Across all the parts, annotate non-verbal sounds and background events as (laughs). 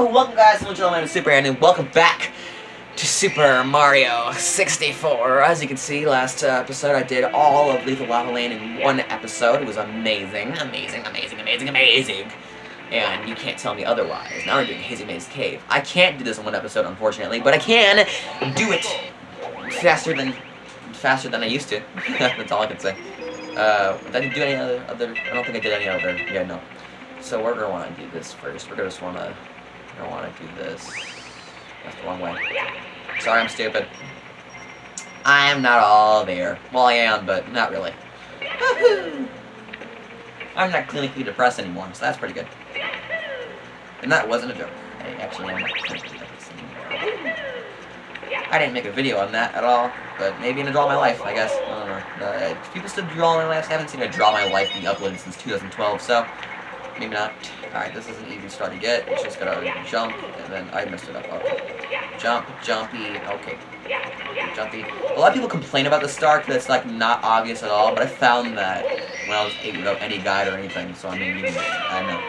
Yo, welcome guys, I'm Gentleman Super and welcome back to Super Mario 64. As you can see, last uh, episode I did all of Lethal Lava Land in one episode. It was amazing, amazing, amazing, amazing, amazing. And you can't tell me otherwise. Now we're doing Hazy Maze Cave. I can't do this in one episode, unfortunately, but I can do it faster than faster than I used to. (laughs) That's all I can say. Uh, did I do any other, other? I don't think I did any other. Yeah, no. So we're gonna want to do this first. We're gonna just wanna, gonna want to do this. That's the wrong way. Sorry, I'm stupid. I am not all there. Well, I am, but not really. I'm not clinically depressed anymore, so that's pretty good. And that wasn't a joke. I actually am not clinically depressed anymore. I didn't make a video on that at all, but maybe in a Draw My Life, I guess. I don't know. Uh, people still draw my life. I haven't seen a Draw My Life being uploaded since 2012, so maybe not. Alright, this is an easy start to get. It's just gotta jump, and then I messed it up. Okay. Jump, jumpy, okay. Jumpy. A lot of people complain about the star because it's like not obvious at all, but I found that when I was eight without any guide or anything, so I mean, you can, I know.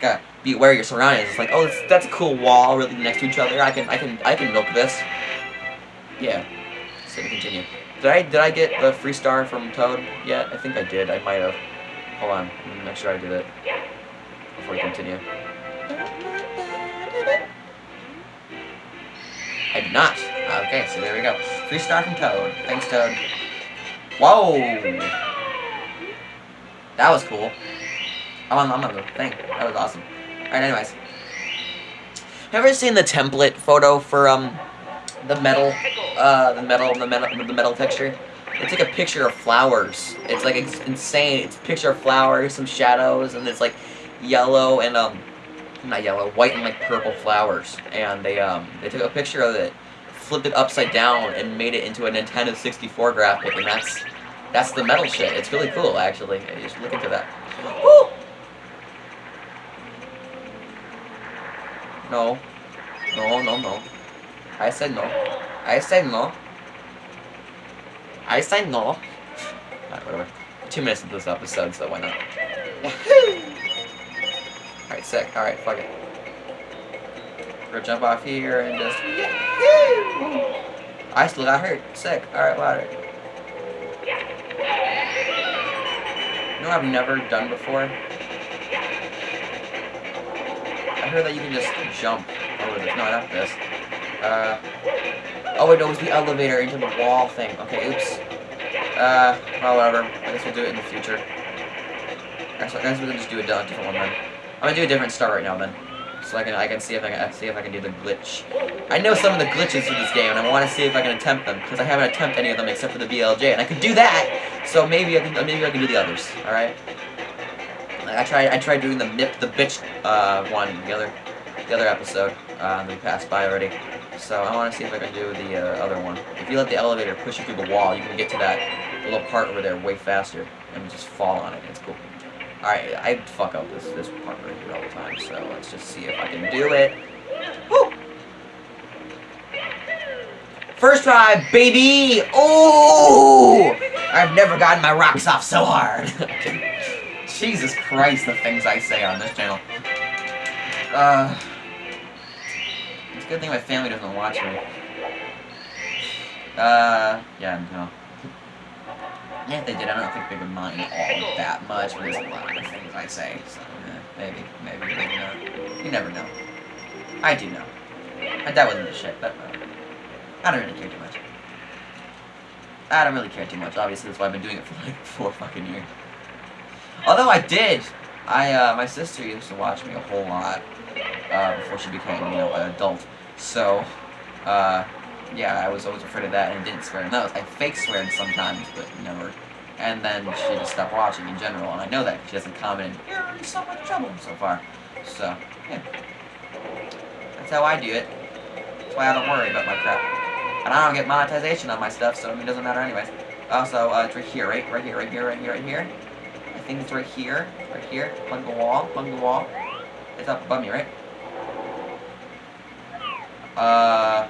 Gotta be aware of your surroundings. It's like, oh, that's, that's a cool wall really next to each other. I can, I can, I can milk this. Yeah. So we continue. Did I did I get the free star from Toad yet? I think I did. I might have. Hold on. Let me make sure I did it before we continue. I did not. Okay, so there we go. Free star from Toad. Thanks, Toad. Whoa! That was cool. I'm on, I'm on the thing. That was awesome. Alright, anyways. Have you ever seen the template photo for, um, the metal, uh, the metal, the metal, the metal texture. It's like a picture of flowers. It's like it's insane. It's a picture of flowers, some shadows, and it's like yellow and um, not yellow, white and like purple flowers. And they um, they took a picture of it, flipped it upside down, and made it into a Nintendo 64 graphic. And that's that's the metal shit. It's really cool, actually. Should look into that. Woo! No. No, no, no. I said no. I said no. I said no. (laughs) Alright, whatever. Two minutes into this episode, so why not? (laughs) Alright, sick. Alright, fuck it. We're gonna jump off here and just... I still got hurt. Sick. Alright, ladder. You know I've never done before? I heard that you can just jump over this. No, not this. Uh, oh wait, no, it was the elevator into the wall thing. Okay, oops. Uh, whatever. I guess we'll do it in the future. Actually, I guess we can just do a different one then. I'm gonna do a different start right now then, so I can I can see if I can see if I can do the glitch. I know some of the glitches for this game, and I want to see if I can attempt them because I haven't attempted any of them except for the BLJ, and I could do that. So maybe I can maybe I can do the others. All right. I tried I tried doing the nip the bitch uh, one the other the other episode uh, we passed by already. So I want to see if I can do the uh, other one. If you let the elevator push you through the wall, you can get to that little part over there way faster and just fall on it. It's cool. Alright, I fuck up this this part right here all the time, so let's just see if I can do it. Woo! First try, baby! Oh! I've never gotten my rocks off so hard. (laughs) Jesus Christ, the things I say on this channel. Uh... It's a good thing my family doesn't watch me. Uh, yeah, no. Yeah, if they did, I don't think they would mind all that much, but there's a lot of things I say, so maybe, maybe, maybe not. You never know. I do know. My dad wasn't the shit, but uh, I don't really care too much. I don't really care too much, obviously that's why I've been doing it for like four fucking years. Although I did, I, uh, my sister used to watch me a whole lot, uh, before she became, you know, an adult. So, uh, yeah, I was always afraid of that and didn't swear. No, I fake swear sometimes, but never. And then she just stopped watching in general, and I know that she doesn't comment, you're in so much trouble so far. So, yeah. That's how I do it. That's why I don't worry about my crap. And I don't get monetization on my stuff, so it doesn't matter anyways. Also, uh, it's right here, right? Right here, right here, right here, right here. I think it's right here, right here. Plug the wall, plug the wall. It's up above me, right? Uh,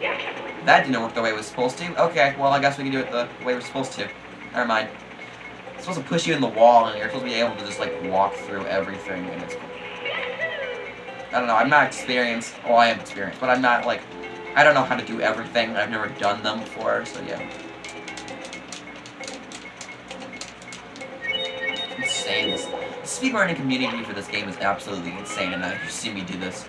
that didn't work the way it was supposed to. Okay, well, I guess we can do it the way we're supposed to. Never mind. It's supposed to push you in the wall, and you're supposed to be able to just, like, walk through everything, and it's. I don't know, I'm not experienced. Well, I am experienced, but I'm not, like, I don't know how to do everything. I've never done them before, so yeah. Insane. The speedrunning community for this game is absolutely insane, and I, you see me do this.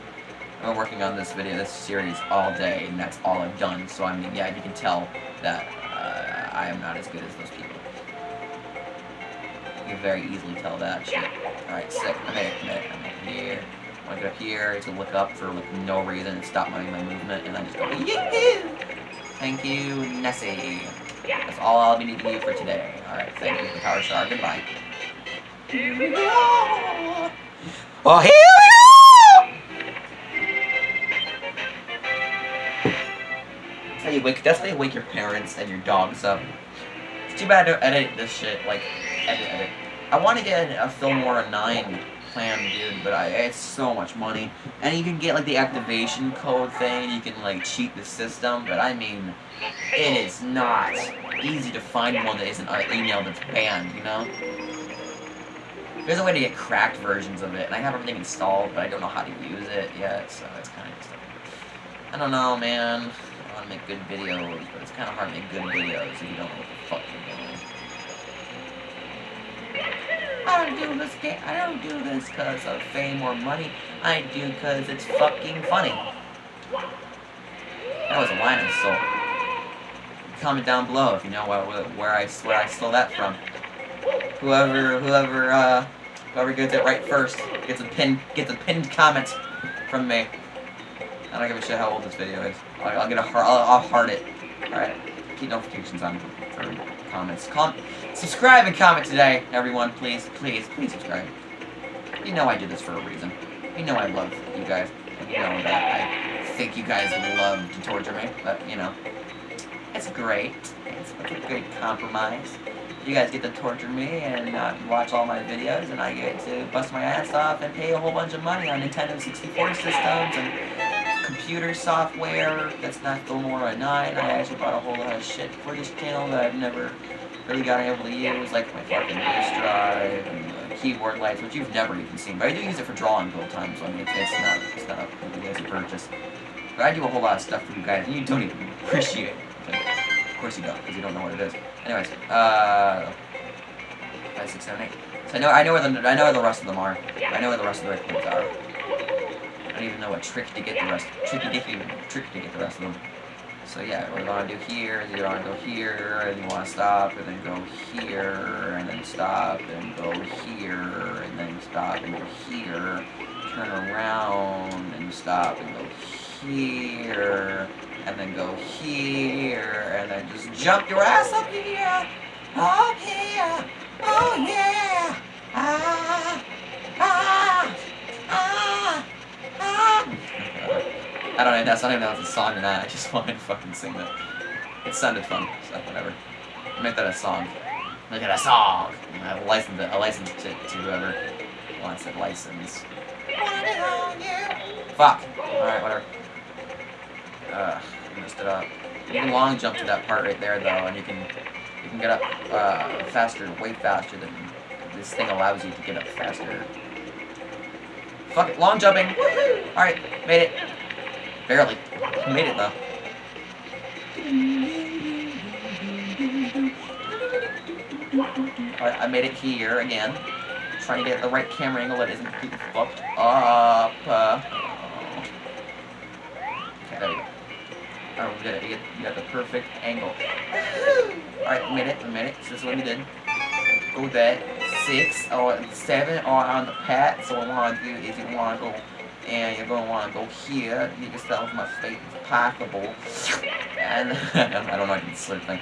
I've been working on this video, this series all day, and that's all I've done, so I mean, yeah, you can tell that uh, I am not as good as those people. You can very easily tell that shit. Alright, sick. I made it, I made it, I made it here. I get up here, to look up for like no reason and stop my, my movement, and then just go, Yahoo! Thank you, Nessie. That's all I'll be needing you for today. Alright, thank you for Power Star. Goodbye. Here we go! Oh, here how you wake, that's how you wake your parents and your dogs up. It's too bad to edit this shit, like, edit, edit. I want to get a Filmora 9 plan, dude, but I, it's so much money. And you can get, like, the activation code thing, you can, like, cheat the system, but I mean, it is not easy to find one that isn't an email that's banned, you know? There's a way to get cracked versions of it, and I have everything installed, but I don't know how to use it yet, so it's kind of. I don't know, man. Want to make good videos, but it's kind of hard to make good videos if you don't know what the fuck you're doing. I don't do this game. I don't do this because of fame or money. I do because it's fucking funny. That was a line I stole. Comment down below if you know what, where I where I stole that from. Whoever whoever uh whoever gets it right first gets a pin gets a pinned comment from me. I don't give a shit how old this video is. I'll, I'll get a heart. I'll, I'll heart it. All right. Keep notifications on for comments. Com subscribe and comment today, everyone. Please, please, please subscribe. You know I do this for a reason. You know I love you guys. You know that I think you guys love to torture me. But, you know, it's great. It's a great compromise. You guys get to torture me and uh, watch all my videos, and I get to bust my ass off and pay a whole bunch of money on Nintendo 64 systems and computer software that's not Filmora 9. I actually bought a whole lot of shit for this channel that I've never really gotten able to use, like my fucking disk drive and keyboard lights, which you've never even seen. But I do use it for drawing build times, so I mean, it's, not, it's not a easy purchase. But I do a whole lot of stuff for you guys, and you don't even appreciate it. of course you don't, because you don't know what it is. Anyways, uh, five, six, seven, eight. So I know, I know where the, I know where the rest of them are. I know where the rest of the red are don't even know what trick to get the rest. Tricky dicky trick to get the rest of them. So yeah, what you want to do here is you want to go here, and you want to stop, and then go here, and then stop, and go here, and then stop, and go here. Turn around, and stop, and go here, and then go here, and then just jump your ass up here, up here, oh yeah, ah, I don't know, that's not even know if it's a song or not, I just (laughs) wanted to fucking sing that. It sounded fun, so whatever. Make that a song. Make it a song! I license it, I license it to whoever wants it license. Fuck! Alright, whatever. Ugh, messed it up. You can long jump to that part right there though, and you can you can get up uh, faster, way faster than this thing allows you to get up faster. Fuck it, long jumping. Alright, made it. Barely. Made it though. Alright, I made it here again. Trying to get the right camera angle that isn't fucked up. Uh, okay, there we go. Oh, we did it. You got, the perfect angle. Alright, made it, I made it. So this is what we did. Go that six or seven are on the pad. So what we want to do is you want to go and you're going to want to go here. You can start with my face possible. And (laughs) I don't know if it's slip thing.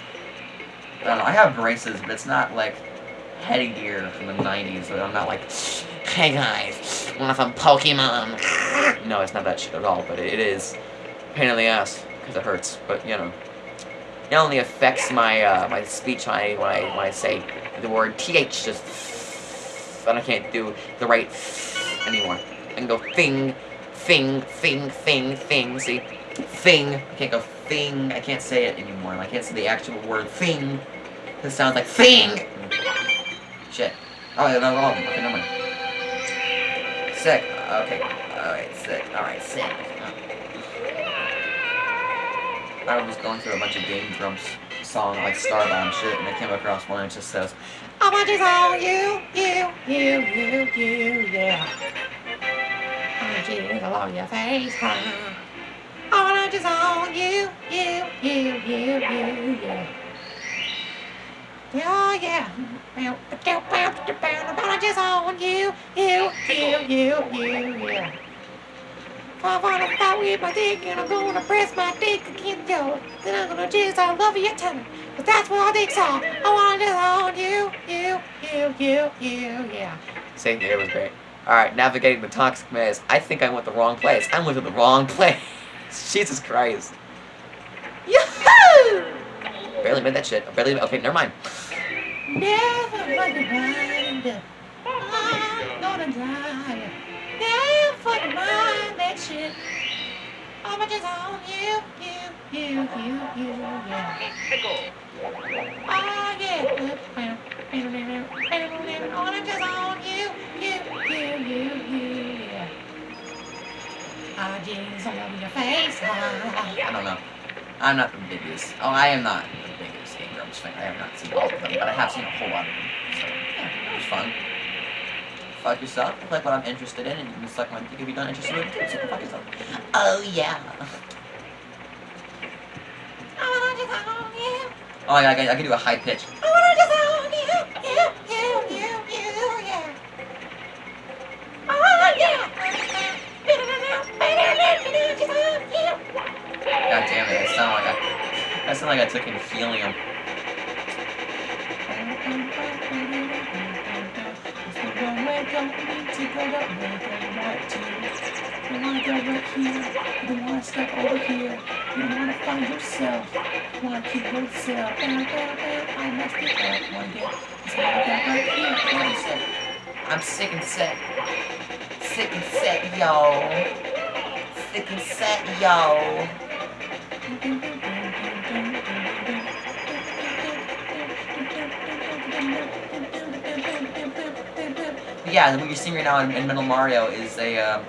I don't know. I have braces, but it's not like headgear from the 90s. So I'm not like, hey guys, want some Pokemon? No, it's not that shit at all. But it is pain in the ass because it hurts. But you know. It only affects my uh, my speech when I, when I when I say the word th. Just then I can't do the right anymore. Can go thing, thing, thing, thing, thing. See, thing. I can't go thing. I can't say it anymore. I can't say the actual word thing. It sounds like thing. Shit. Oh, yeah, no, no, okay, no mind. Sick. Okay. Alright, sick. Alright, sick. I was going through a bunch of Game Grumps song like Starbound shit, and I came across one that just says, I want this on you, you, you, you, you, yeah. You along your face? I want this on you, you, you, you, you, yeah. Oh yeah. I just on you, you, you, you, you, yeah. I wanna fight with my dick and I'm gonna press my dick against yours. Then I'm gonna jizz all over your tummy. But that's what dicks are. I wanna just on you, you, you, you, you, yeah. Saying it was great. Alright, navigating the toxic maze. I think I went the wrong place. I went to the wrong place. (laughs) Jesus Christ. Yahoo! Barely made that shit. Barely. Okay, never mind. Never mind. I'm gonna die. Never mind that shit. I'm just on you, you, you, you, you, yeah. Oh yeah. I'm just on you, you, you, you, you, yeah. Oh jeez, all over your face. I don't know. I'm not the biggest. Oh, I am not the biggest Grumps fan. I have not seen all of them, but I have seen a whole lot of them. So, yeah, it was fun. Fuck yourself. Click what I'm interested in, and you can suck my dick if you're not interested in it. So fuck yourself. Oh yeah. Oh, I, I, I can do a high pitch. God damn it, I sound like I, I sound like I took in helium. You wanna go right here, you wanna step over here, you wanna find yourself, down, down, I messed it up one day, it's wanna go right here, I'm sick, I'm sick and set, sick and set, yo, sick and set, yo. Yeah, what you're seeing right now in, in Metal Mario is a uh,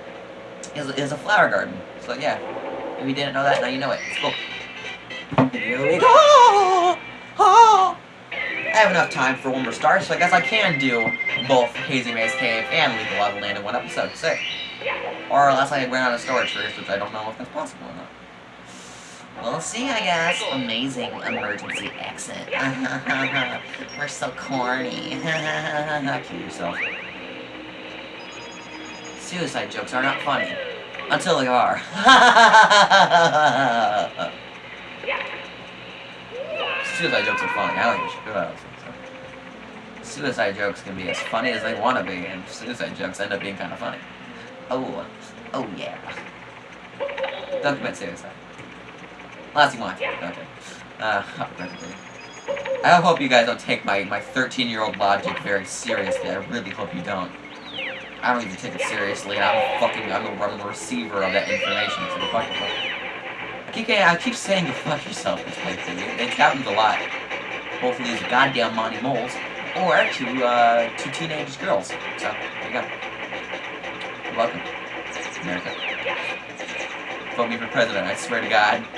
is, is a flower garden. So yeah, if you didn't know that, now you know it. It's cool. We go. Oh. I have enough time for one more star, so I guess I can do both Hazy Maze Cave and Lethal Lava Land in one episode. Sick. Or unless I run out of storage first, which I don't know if that's possible or not. We'll see, I guess. Amazing emergency exit. (laughs) We're so corny. Not (laughs) kill yourself. Suicide jokes are not funny. Until they are. (laughs) Suicide jokes are funny. I like uh, Suicide jokes can be as funny as they want to be, and suicide jokes end up being kind of funny. Oh, oh yeah. Don't commit suicide. Last you want. Okay. Uh, I hope you guys don't take my, my 13-year-old logic very seriously. I really hope you don't. I don't even take it seriously. I'm fucking, I'm the, I'm receiver of that information. So fuck yourself. I keep, I keep saying to fuck yourself this playthrough. It, happens a lot. Both of these goddamn Monty moles, or to, uh, two teenage girls. So, there you go. You're welcome, America. Vote me for president, I swear to God. (laughs)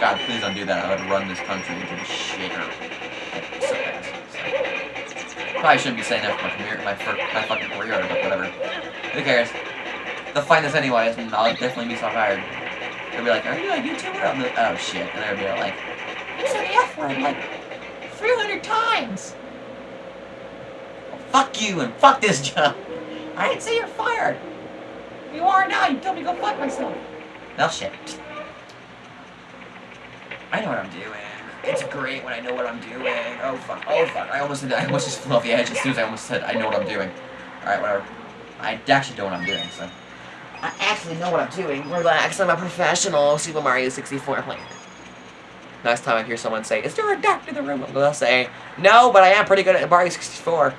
God, please don't do that. I would run this country into the shitter. So. Probably shouldn't be saying that for my career, my, my fucking career, but whatever. Who cares? They'll find this anyways, and I'll definitely be so fired. They'll be like, are you a YouTuber? I'm like, oh shit. And they'll be like, you said the F word like 300 times. Well, fuck you and fuck this job. I didn't say you're fired. You are now. You told me to go fuck myself. Well, shit. I know what I'm doing. It's great when I know what I'm doing. Oh, fuck. Oh, fuck. I almost, I almost just flew off the edge as soon as I almost said I know what I'm doing. Alright, whatever. I actually know what I'm doing, so. I actually know what I'm doing. Relax, I'm a professional Super Mario 64 player. Next time I hear someone say, is there a doctor in the room? They'll say, no, but I am pretty good at Mario 64.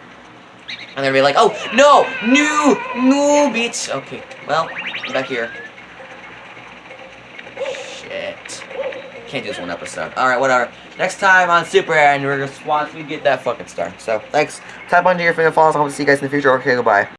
And they'll be like, oh, no, no, no, bitch. Okay, well, I'm back here. Shit. Can't do this one episode. Alright, whatever. Next time on Super and we're once we get that fucking star. So, thanks. Tap on to your favorite follows. I hope to see you guys in the future. Okay, goodbye.